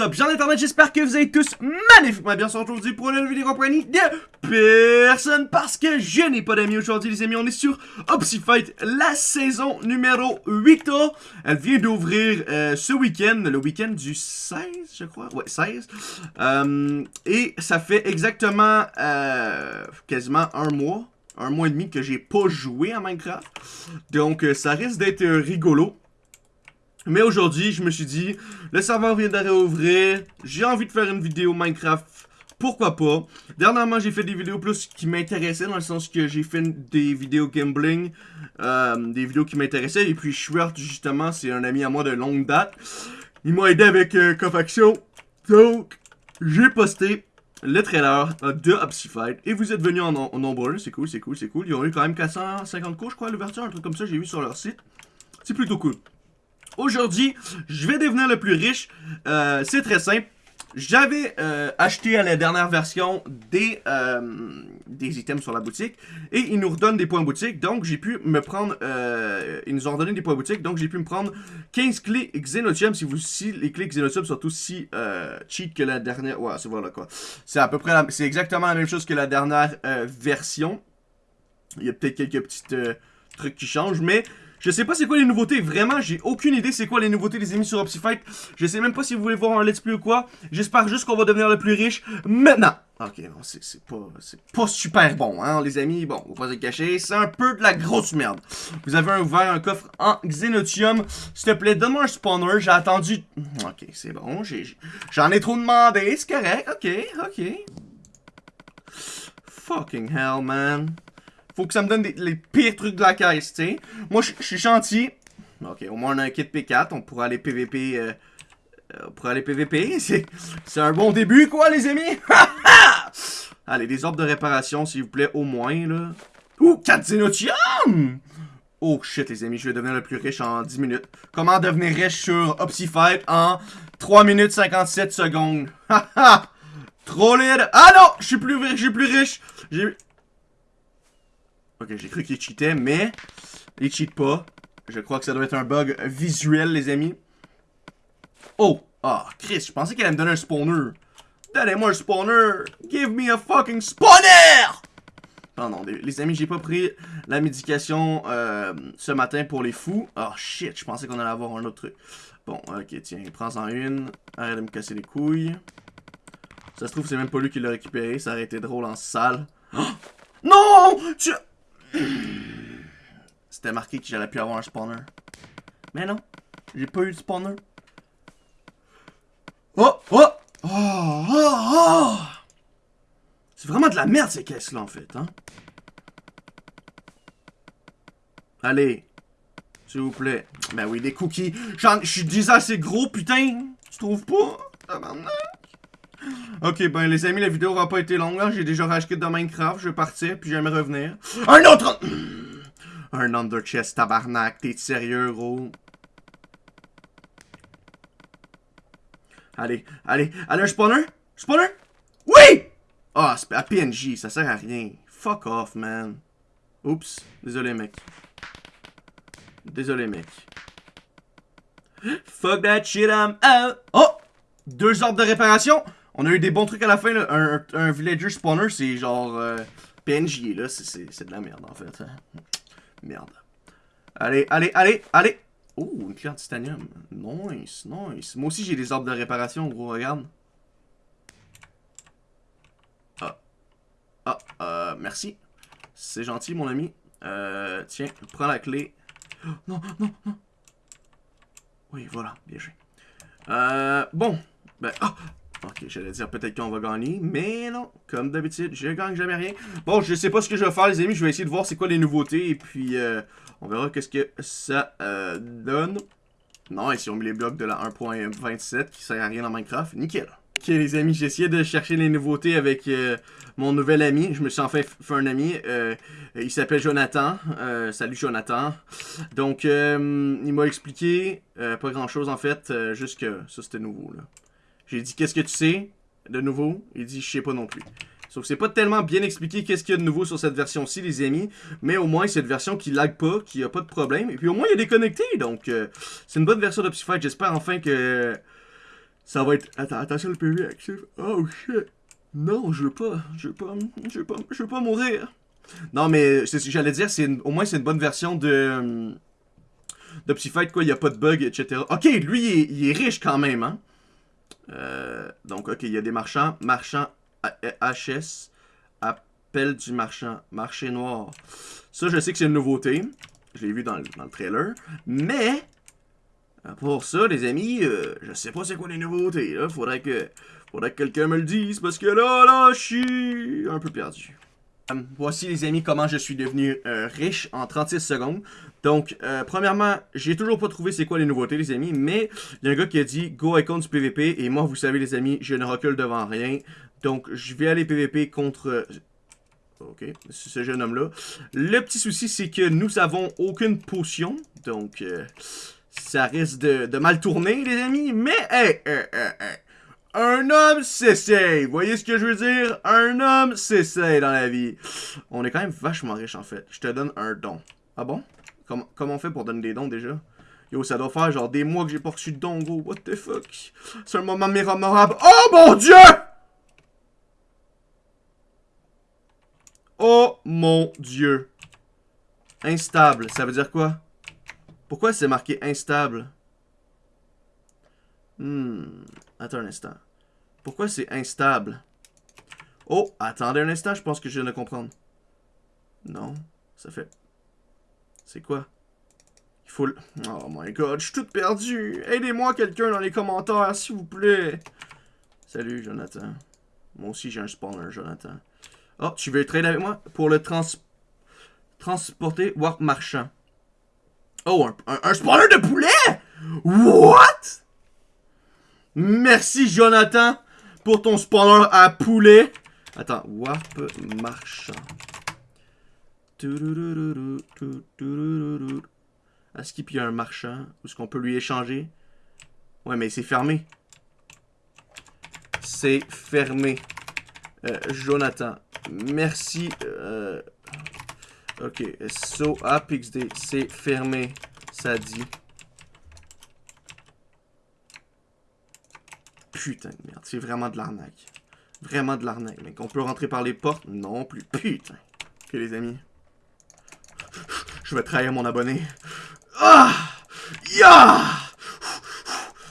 up, gens d'internet, j'espère que vous allez tous magnifiquement bien. Aujourd'hui pour une nouvelle vidéo compagnie de personne parce que je n'ai pas d'amis aujourd'hui les amis, on est sur Fight, la saison numéro 8 Elle vient d'ouvrir euh, ce week-end, le week-end du 16 je crois, ouais 16 euh, Et ça fait exactement euh, quasiment un mois, un mois et demi que j'ai pas joué à Minecraft. Donc ça risque d'être rigolo mais aujourd'hui, je me suis dit, le serveur vient de réouvrir, j'ai envie de faire une vidéo Minecraft, pourquoi pas? Dernièrement, j'ai fait des vidéos plus qui m'intéressaient, dans le sens que j'ai fait des vidéos gambling, euh, des vidéos qui m'intéressaient, et puis Schwert, justement, c'est un ami à moi de longue date. Il m'a aidé avec euh, donc j'ai posté le trailer de Fight, et vous êtes venus en, nombreux, c'est cool, c'est cool, c'est cool. Ils ont eu quand même 450 coups, je crois, l'ouverture, un truc comme ça, j'ai vu sur leur site. C'est plutôt cool. Aujourd'hui, je vais devenir le plus riche. Euh, c'est très simple. J'avais euh, acheté à la dernière version des, euh, des items sur la boutique et ils nous redonnent des points boutique. Donc j'ai pu me prendre, ils nous ont redonné des points boutique. Donc j'ai pu me prendre 15 clés Xenotium. Si, vous, si les clés Xenotium sont aussi cheat que la dernière, ouais c'est voilà quoi. C'est à peu près, c'est exactement la même chose que la dernière version. Il y a peut-être quelques petites trucs qui changent, mais je sais pas c'est quoi les nouveautés, vraiment, j'ai aucune idée c'est quoi les nouveautés des amis sur Opsifight. Je sais même pas si vous voulez voir un let's play ou quoi. J'espère juste qu'on va devenir le plus riche maintenant. Ok, c'est pas, pas super bon, hein, les amis. Bon, on va pas se cacher, c'est un peu de la grosse merde. Vous avez ouvert un coffre en Xenotium. S'il te plaît, donne-moi un spawner. J'ai attendu... Ok, c'est bon, j'en ai, trop demandé, c'est correct. Ok, ok. Fucking hell, man. Faut que ça me donne les pires trucs de la caisse, tu. Moi, je suis gentil. Ok, au moins on a un kit P4, on pourra aller PVP... Euh, euh, on pourra aller PVP, c'est un bon début, quoi, les amis! Allez, des ordres de réparation, s'il vous plaît, au moins, là. Ouh, 4 Xenotium! Oh shit, les amis, je vais devenir le plus riche en 10 minutes. Comment devenir riche sur Opsifight en 3 minutes 57 secondes? Haha! Trop Ah non! Je suis plus, je suis plus riche! Ok, j'ai cru qu'il cheatait, mais il cheat pas. Je crois que ça doit être un bug visuel, les amis. Oh! Ah, Chris, je pensais qu'elle allait me donner un spawner. Donnez-moi un spawner! Give me a fucking spawner! Non, non, les amis, j'ai pas pris la médication euh, ce matin pour les fous. Oh shit, je pensais qu'on allait avoir un autre truc. Bon, ok, tiens, prends-en une. Arrête de me casser les couilles. Ça se trouve, c'est même pas lui qui l'a récupéré. Ça aurait été drôle en salle. Oh! Non! Tu... C'était marqué que j'allais plus avoir un spawner. Mais non, j'ai pas eu de spawner. Oh! Oh! Oh! Oh! oh! C'est vraiment de la merde ces caisses-là en fait, hein? Allez, s'il vous plaît. Ben oui, des cookies. Je suis déjà assez gros, putain. Tu trouves pas? Ok, ben les amis, la vidéo aura pas été longue. Hein. J'ai déjà racheté de Minecraft. Je vais partir, puis j'aimerais revenir. Un autre... Un under chest, tabarnak. T'es sérieux, gros? Allez, allez, allez, un spawner? Spawner? Oui! Ah, à PNJ, ça sert à rien. Fuck off, man. Oups, désolé, mec. Désolé, mec. Fuck that shit, I'm out. Oh! Deux ordres de réparation. On a eu des bons trucs à la fin. Là. Un, villager spawner, c'est genre euh, PNJ. là. C'est de la merde, en fait. Merde. Allez, allez, allez, allez. Oh, une clé en titanium. Nice, nice. Moi aussi, j'ai des arbres de réparation, gros. Regarde. Ah. Ah, euh, merci. C'est gentil, mon ami. Euh, tiens, prends la clé. non, non, non. Oui, voilà, bien joué. Euh, bon. Ben, ah, Ok, j'allais dire peut-être qu'on va gagner, mais non, comme d'habitude, je gagne jamais rien. Bon, je sais pas ce que je vais faire, les amis, je vais essayer de voir c'est quoi les nouveautés, et puis euh, on verra qu'est-ce que ça euh, donne. Non, ici on met les blocs de la 1.27 qui sert à rien dans Minecraft, nickel. Ok les amis, j'ai essayé de chercher les nouveautés avec euh, mon nouvel ami. Je me suis enfin fait un ami. il s'appelle Jonathan. salut Jonathan. Donc, il m'a expliqué pas grand chose en fait. juste que ça c'était nouveau là. J'ai dit, qu'est-ce que tu sais de nouveau? Il dit, je sais pas non plus. Sauf que c'est pas tellement bien expliqué qu'est-ce qu'il y a de nouveau sur cette version-ci, les amis. Mais au moins, c'est une version qui lag pas, qui a pas de problème. Et puis au moins, il est déconnecté. Donc, euh, c'est une bonne version d'Optify. J'espère enfin que Ça va être... Attends, attention le PV actif. Oh shit. Non, je veux pas. Je veux pas. Je veux pas, je veux pas mourir. Non, mais c'est ce que j'allais dire. Au moins, c'est une bonne version de... Euh, de Psyfight, quoi. Il n'y a pas de bug, etc. Ok, lui, il est, il est riche quand même, hein. Euh, donc, ok, il y a des marchands. Marchands HS. Appel du marchand. Marché noir. Ça, je sais que c'est une nouveauté. Je l'ai vu dans, le trailer. Mais, pour ça, les amis, euh, je sais pas c'est quoi les nouveautés. Là. Faudrait que, faudrait que quelqu'un me le dise. Parce que là, là, je suis un peu perdu. Euh, voici les amis comment je suis devenu euh, riche en 36 secondes. Donc, euh, premièrement, j'ai toujours pas trouvé c'est quoi les nouveautés les amis, mais il y a un gars qui a dit Go icon du PVP et moi vous savez les amis, je ne recule devant rien. Donc, je vais aller PVP contre... Ok, ce jeune homme-là. Le petit souci, c'est que nous avons aucune potion. Donc, ça risque de, mal tourner, les amis. Mais, hey, hey, hey. Un homme s'essaye. Voyez ce que je veux dire? Un homme s'essaye dans la vie. On est quand même vachement riche, en fait. Je te donne un don. Ah bon? Comment, comment on fait pour donner des dons, déjà? Yo, ça doit faire genre des mois que j'ai pas reçu de dons, gros. What the fuck? C'est un moment mémorable. Oh mon dieu! Oh mon dieu. Instable, ça veut dire quoi? Pourquoi c'est marqué instable? Hmm. Attends un instant. Pourquoi c'est instable? Oh, attendez un instant, je pense que je viens de comprendre. Non, ça fait... C'est quoi? Il faut. Oh my god, je suis tout perdu! Aidez-moi quelqu'un dans les commentaires, s'il vous plaît! Salut, Jonathan. Moi aussi, j'ai un spawner, Jonathan. Oh, tu veux trade avec moi? Pour le trans... Transporter Warp Marchand? Oh, un, un spawner de poulet? What? Merci, Jonathan, pour ton spawner à poulet. Attends, warp marchand. Est-ce qu'il y a un marchand? Est-ce qu'on peut lui échanger? Ouais, mais c'est fermé. C'est fermé. Jonathan. Merci. Ok. So, APXD. C'est fermé. Ça dit. Putain de merde, c'est vraiment de l'arnaque. Vraiment de l'arnaque, mec. On peut rentrer par les portes? Non plus. Putain. Ok, les amis. Je vais trahir mon abonné. Ah! Ya!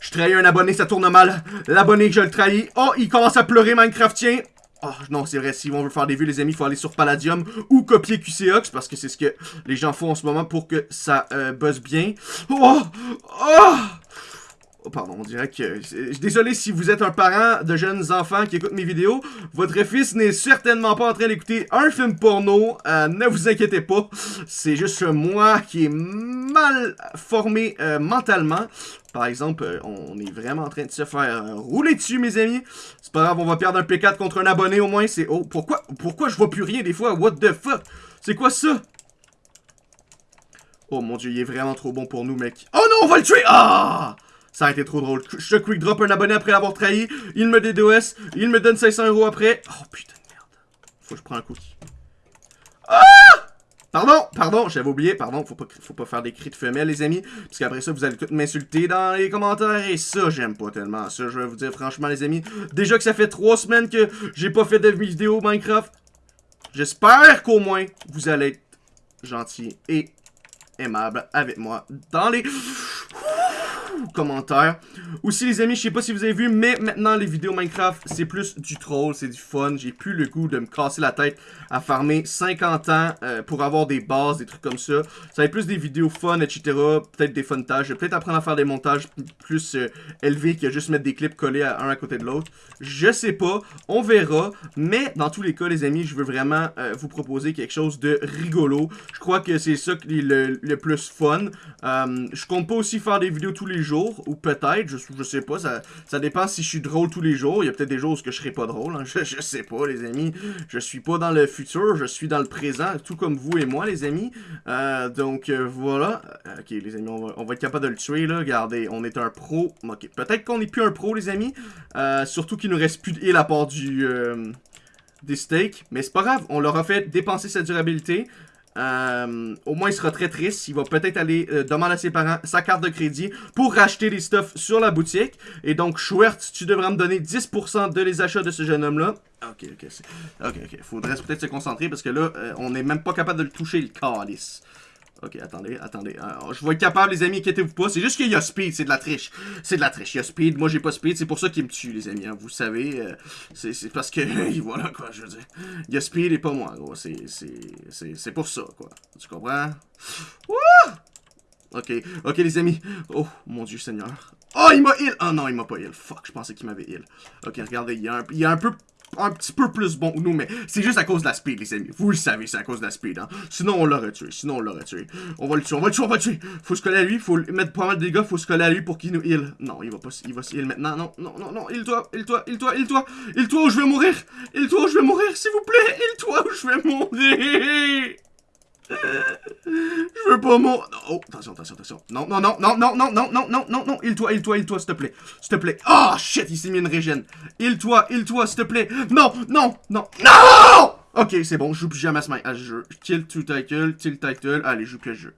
Je trahis un abonné, ça tourne mal. L'abonné que je le trahis. Oh, il commence à pleurer, Minecraftien. Oh, non, c'est vrai, si on veut faire des vues, les amis, il faut aller sur Palladium ou copier QCOX, parce que c'est ce que les gens font en ce moment pour que ça euh, buzz bien. Oh! Oh! Oh, pardon, on dirait que... Désolé si vous êtes un parent de jeunes enfants qui écoutent mes vidéos. Votre fils n'est certainement pas en train d'écouter un film porno. Euh, ne vous inquiétez pas. C'est juste moi qui est mal formé euh, mentalement. Par exemple, euh, on est vraiment en train de se faire rouler dessus, mes amis. C'est pas grave, on va perdre un P4 contre un abonné au moins. C'est... Oh, pourquoi, pourquoi je vois plus rien des fois? What the fuck? C'est quoi ça? Oh mon dieu, il est vraiment trop bon pour nous, mec. Oh non, on va le tuer! Ah! Ça a été trop drôle. Je quick drop un abonné après l'avoir trahi. Il me DDoS. Il me donne 500 euros après. Oh putain de merde. Faut que je prenne un cookie. Ah! Pardon, pardon, j'avais oublié, pardon, faut pas, faut pas faire des cris de femelle, les amis, parce qu'après ça, vous allez tout m'insulter dans les commentaires, et ça, j'aime pas tellement ça, je vais vous dire franchement, les amis, déjà que ça fait trois semaines que j'ai pas fait de vidéo Minecraft, j'espère qu'au moins, vous allez être gentil et aimable avec moi dans les commentaires. Aussi les amis, je sais pas si vous avez vu, mais maintenant les vidéos Minecraft, c'est plus du troll, c'est du fun. J'ai plus le goût de me casser la tête à farmer 50 ans euh, pour avoir des bases, des trucs comme ça. Ça va être plus des vidéos fun, etc. Peut-être des. Je vais peut-être apprendre à faire des montages plus euh, élevés que juste mettre des clips collés à un à côté de l'autre. Je sais pas, on verra. Mais dans tous les cas, les amis, je veux vraiment euh, vous proposer quelque chose de rigolo. Je crois que c'est ça qui est le, le plus fun. je compte pas aussi faire des vidéos tous les jours ou peut-être, je, sais pas, ça, dépend si je suis drôle tous les jours. Il y a peut-être des jours où je serai pas drôle, hein. je, je, sais pas, les amis. Je suis pas dans le futur, je suis dans le présent, tout comme vous et moi, les amis. Euh, donc, euh, voilà. Euh, ok, les amis, on va, être capable de le tuer, là. Regardez, on est un pro. Ok, peut-être qu'on n'est plus un pro, les amis. surtout qu'il nous reste plus de heal à part du... des steaks. Mais c'est pas grave, on leur a fait dépenser sa durabilité. Euh, au moins, il sera très triste. Il va peut-être aller euh, demander à ses parents sa carte de crédit pour racheter des stuff sur la boutique. Et donc, Schwertz, tu devras me donner 10% de les achats de ce jeune homme-là. Ok, ok, ok, ok. Faudrait peut-être se concentrer parce que là, euh, on n'est même pas capable de le toucher, le calice. Ok, attendez, attendez. Euh, je vais être capable, les amis, inquiétez-vous pas. C'est juste qu'il y a speed, c'est de la triche. C'est de la triche. Il y a speed, moi j'ai pas speed, c'est pour ça qu'il me tue, les amis. Hein. Vous savez, euh, c'est parce que, voilà quoi, je veux dire. Il y a speed et pas moi, gros. C'est pour ça, quoi. Tu comprends? Wouh! Ok, ok les amis. Oh, mon dieu seigneur. Oh, il m'a heal! Oh non, il m'a pas heal. Fuck, je pensais qu'il m'avait heal. Ok, regardez, il y, a un, il y a un peu un petit peu plus bon que nous, mais c'est juste à cause de la speed, les amis. Vous le savez, c'est à cause de la speed, hein. Sinon, on l'aurait tué. Sinon, on l'aurait tué. On va le tuer, on va le tuer, on va le tuer. Faut se coller à lui, faut mettre pas mal de dégâts, faut se coller à lui pour qu'il nous heal. Non, il va pas, il va se heal maintenant. Non, non, non, non, heal-toi, heal-toi, heal-toi, heal-toi. Heal-toi ou je vais mourir. Heal-toi ou je vais mourir, s'il vous plaît. Heal-toi ou je vais mourir. Je veux pas mourir. Oh, attention, attention, attention. Non, non, non, non, non, non, non, non, non, non, non. Il-toi, il-toi, il-toi, s'il te plaît. S'il te plaît. Oh, shit, il s'est mis une régène. Il-toi, il-toi, s'il te plaît. Non, non, non, non! Ok, c'est bon, je joue plus jamais à ce jeu. Kill to title, kill title. Allez, joue ce jeu.